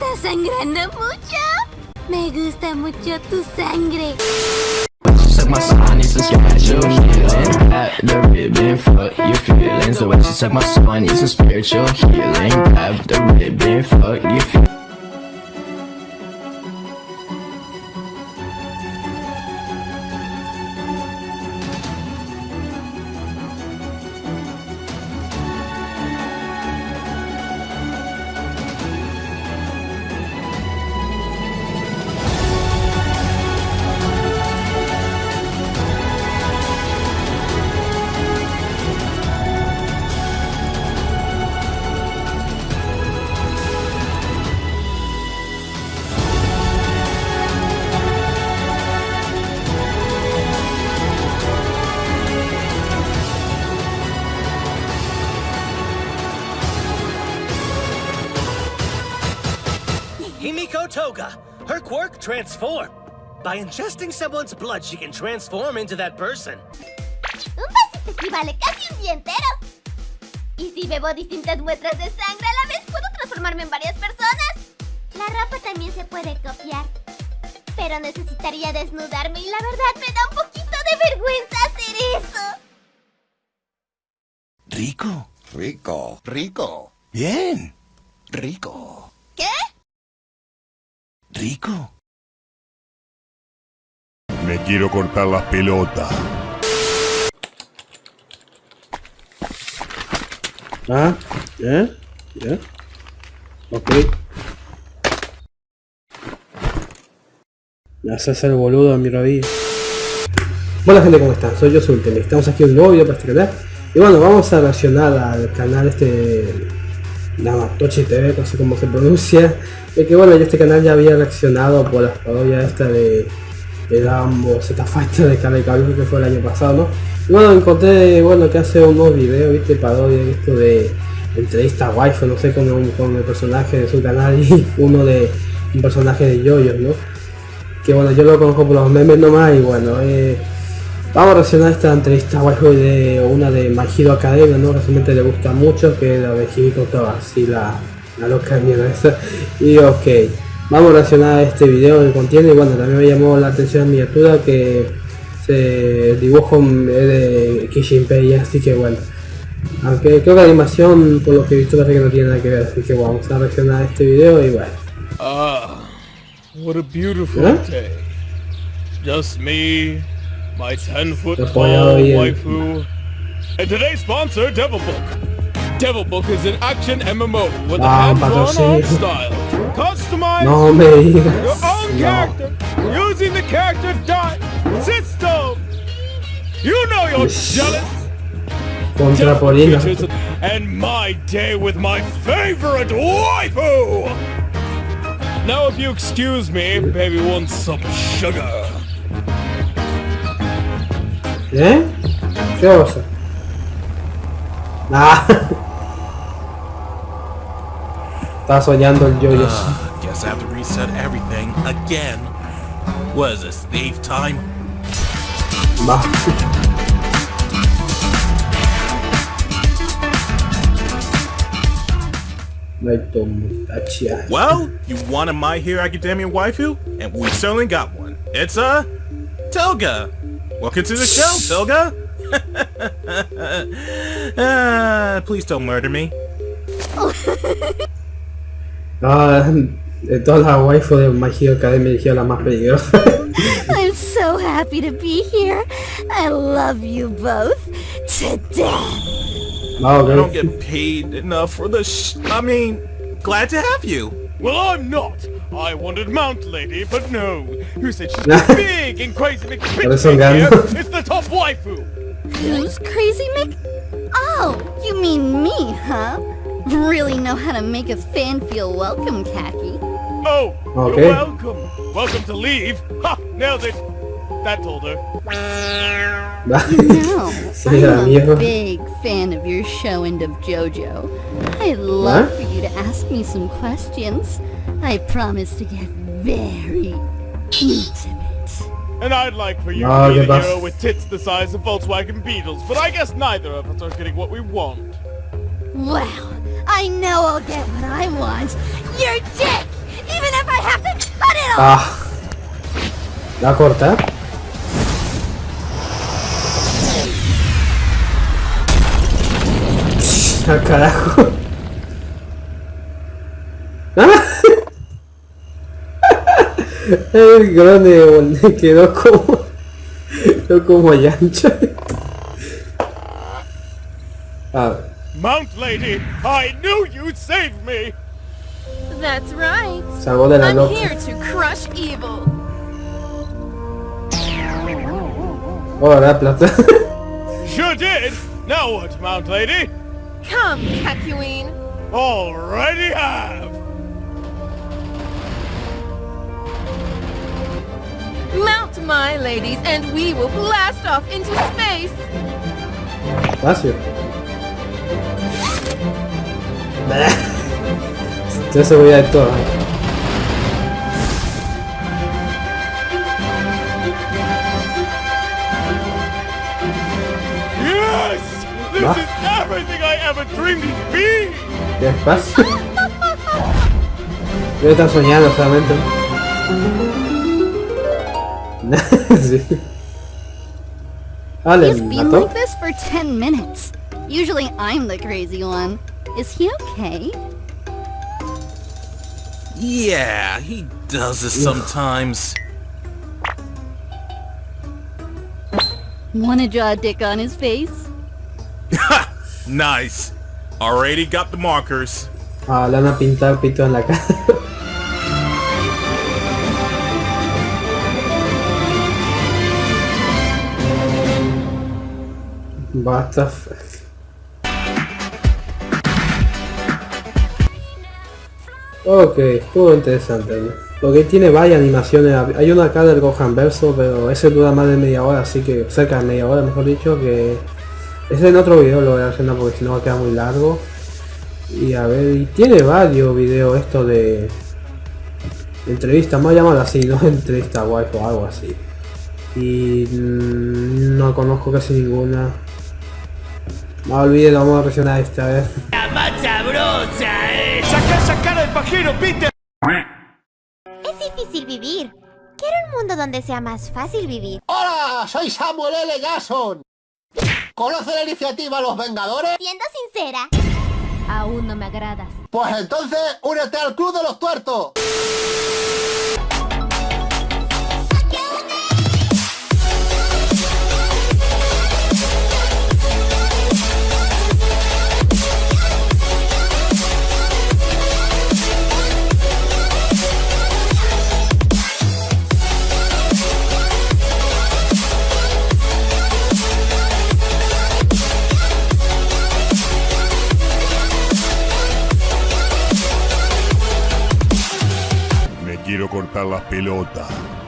¿Estás sangrando mucho? Me gusta mucho tu sangre. suck my I need some spiritual healing. Grab the ribbon, fuck your feelings. The way she suck my I need spiritual healing. Grab the ribbon, fuck your feelings. Her quirk, transform. By ingesting someone's blood, she can transform into that person. Un vasito equivale casi un día entero. Y si bebo distintas muestras de sangre a la vez, puedo transformarme en varias personas. La ropa también se puede copiar. Pero necesitaría desnudarme y la verdad me da un poquito de vergüenza hacer eso. Rico. Rico. Rico. Bien. Rico. Rico. Me quiero cortar las pelotas. Ah, ¿eh? ¿Ya? Ok. Me haces el boludo a mi rodilla. Hola gente, ¿cómo están? Soy yo, Sultan. Estamos aquí en un nuevo video para este canal. Y bueno, vamos a reaccionar al canal este... Namatochi TV, no sé cómo se pronuncia. Es que bueno, yo este canal ya había reaccionado por las parodias esta de... De Dumbo, Z Fighter de Calvin que fue el año pasado, ¿no? Y bueno, encontré, bueno, que hace unos videos, viste, parodia esto de entrevista waifu, no sé, con, un- con el personaje de su canal y uno de un personaje de Yoyo, ¿no? Que bueno, yo lo conozco por los memes nomás y bueno, eh, vamos a reaccionar esta entrevista waifu de una de My Hero Academia, ¿no? Realmente le gusta mucho, que es la de Himiko Toga, así la, la loca mierda esa. Y ok, vamos a reaccionar a este video que contiene y bueno, también me llamó la atención la miniatura que se el dibujo es de Kishinpei, así que bueno. Aunque creo que la animación, por lo que he visto, parece que no tiene nada que ver, así que bueno, vamos a reaccionar a este video y bueno. Ah, what a beautiful Huh? day. Just me, my 10 foot Apoyado tall waifu, and today's sponsor, Devil Book. Devil Book is an action MMO with a Ah, hands-on art style. Customize No your own No. character using the character die system. You know you're jealous. Contra Polina. and my day with my favorite waifu. Now, if you excuse me, baby wants some sugar. ¿Eh? ¿Qué cosa? Ah. Estaba soñando el yoyo. Uh, guess I have to reset everything again. What is this, thief time? Va. Well, you wanted My Hero Academia waifu, and we certainly got one. It's uh, Toga. Welcome to the show, Toga. uh, please don't murder me. Ah, de todas las waifu de My Hero Academia eligió la más peligrosa. I'm so happy to be here. I love you both Today. death. Ah, I don't get paid enough for the sh- I mean, glad to have you. Well, I'm not. I wanted Mount Lady, but no. Who said she's too big and crazy Por eso McPitch. It's the top waifu. Who's Crazy Mick? Oh, you mean me, huh? Really know how to make a fan feel welcome, Khaki. Oh, Okay. you're welcome. Welcome to leave. Ha! Nailed it. That told her. No, Sí, la I'm a big fan of your show and of JoJo. I'd love What? for you to ask me some questions. I promise to get very intimate. And I'd like for you No, to be ¿qué the pasa? hero with tits the size of Volkswagen Beetles, but I guess neither of us are getting what we want. Well, I know I'll get what I want. Your dick! Even if I have to cut it off! Ah. La corta. Al carajo. El grone bol- quedó como. Quedó como llancho. A ver. Mount Lady, I knew you'd save me! That's right. Salvó de la I'm here to crush evil. Oh, la plata. Sure did! Now what, Mount Lady? Come, Kakyoin. Already have! Mount, my ladies, and we will blast off into space. Espacio. Yo se voy a de todo. Yes! This What? is everything I ever dreamed it'd be! Despacio. Yo estaba soñando solamente. sí. He's been like this for 10 minutes. Usually I'm the crazy one. Is he okay? Yeah, he does this sometimes. Wanna draw a dick on his face? Nice. Already got the markers. Ah, le van a pintar pito en la cara. What. Ok, estuvo interesante. Porque tiene varias animaciones. Hay una acá del Gohan Verso, pero ese dura más de media hora, así que cerca de media hora, mejor dicho, que ese en otro video lo voy a hacer, porque si no va a quedar muy largo. Y a ver, y tiene varios videos esto de entrevistas, vamos a llamarlo así, no entrevista wife o algo así. Y mm, no conozco casi ninguna. No olvides, vamos a reaccionar a esta vez. ¡Saca esa cara de pajero, Peter! Es difícil vivir. Quiero un mundo donde sea más fácil vivir. ¡Hola! Soy Samuel L. Jackson. ¿Conoce la iniciativa Los Vengadores? Siendo sincera, aún no me agradas. Pues entonces, únete al Club de los Tuertos. sacar las pelotas.